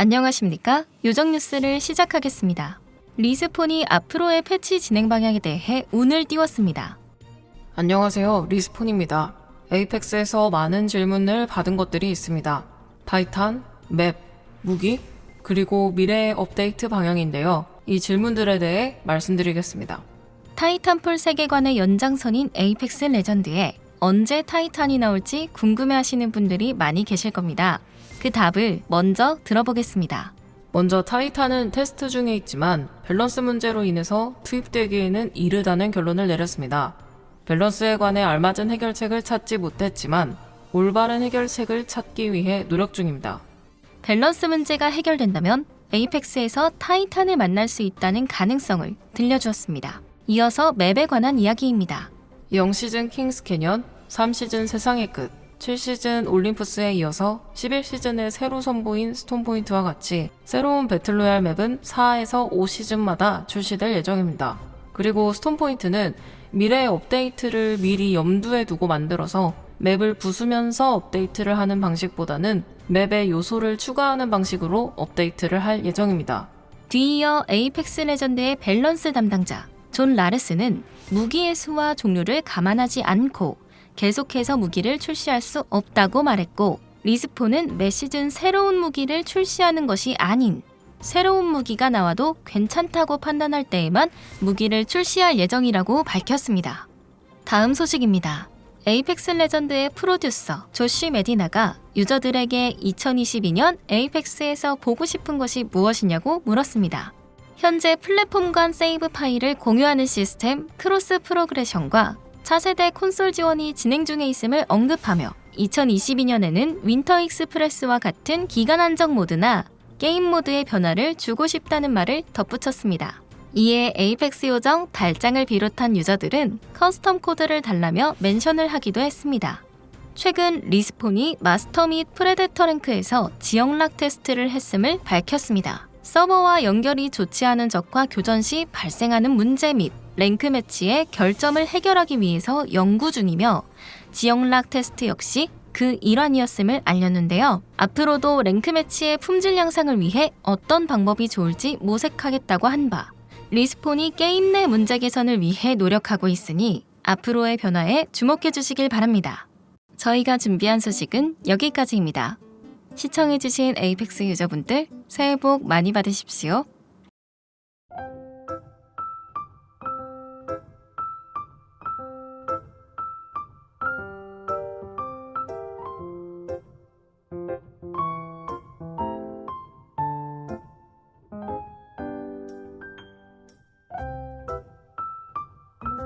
안녕하십니까? 요정 뉴스를 시작하겠습니다. 리스폰이 앞으로의 패치 진행 방향에 대해 운을 띄웠습니다. 안녕하세요. 리스폰입니다. 에이펙스에서 많은 질문을 받은 것들이 있습니다. 타이탄, 맵, 무기, 그리고 미래의 업데이트 방향인데요. 이 질문들에 대해 말씀드리겠습니다. 타이탄폴 세계관의 연장선인 에이펙스 레전드에 언제 타이탄이 나올지 궁금해하시는 분들이 많이 계실 겁니다. 그 답을 먼저 들어보겠습니다. 먼저 타이탄은 테스트 중에 있지만 밸런스 문제로 인해서 투입되기에는 이르다는 결론을 내렸습니다. 밸런스에 관해 알맞은 해결책을 찾지 못했지만 올바른 해결책을 찾기 위해 노력 중입니다. 밸런스 문제가 해결된다면 에이펙스에서 타이탄을 만날 수 있다는 가능성을 들려주었습니다. 이어서 맵에 관한 이야기입니다. 0시즌 킹스 캐년, 3시즌 세상의 끝, 7시즌 올림푸스에 이어서 11시즌에 새로 선보인 스톰포인트와 같이 새로운 배틀로얄 맵은 4에서 5시즌마다 출시될 예정입니다. 그리고 스톰포인트는 미래 업데이트를 미리 염두에 두고 만들어서 맵을 부수면서 업데이트를 하는 방식보다는 맵에 요소를 추가하는 방식으로 업데이트를 할 예정입니다. 뒤이어 에이펙스 레전드의 밸런스 담당자 존 라르스는 무기의 수와 종류를 감안하지 않고 계속해서 무기를 출시할 수 없다고 말했고 리스폰은 매 시즌 새로운 무기를 출시하는 것이 아닌 새로운 무기가 나와도 괜찮다고 판단할 때에만 무기를 출시할 예정이라고 밝혔습니다. 다음 소식입니다. 에이펙스 레전드의 프로듀서 조시 메디나가 유저들에게 2022년 에이펙스에서 보고 싶은 것이 무엇이냐고 물었습니다. 현재 플랫폼 간 세이브 파일을 공유하는 시스템 cross progression과 차세대 콘솔 지원이 진행 중에 있음을 언급하며 2022년에는 윈터 익스프레스와 같은 기간 한정 모드나 게임 모드의 변화를 주고 싶다는 말을 덧붙였습니다. 이에 에이펙스 요정 달장을 비롯한 유저들은 custom 코드를 달라며 mention을 하기도 했습니다. 최근 리스폰이 마스터 및 프레데터 랭크에서 지역락 테스트를 했음을 밝혔습니다. 서버와 연결이 좋지 않은 적과 교전 시 발생하는 문제 및 랭크 매치의 결점을 해결하기 위해서 연구 중이며 지역락 테스트 역시 그 일환이었음을 알렸는데요. 앞으로도 랭크 매치의 품질 향상을 위해 어떤 방법이 좋을지 모색하겠다고 한 바. 리스폰이 게임 내 문제 개선을 위해 노력하고 있으니 앞으로의 변화에 주목해 주시길 바랍니다. 저희가 준비한 소식은 여기까지입니다. 시청해주신 에이펙스 유저분들 새해 복 많이 받으십시오.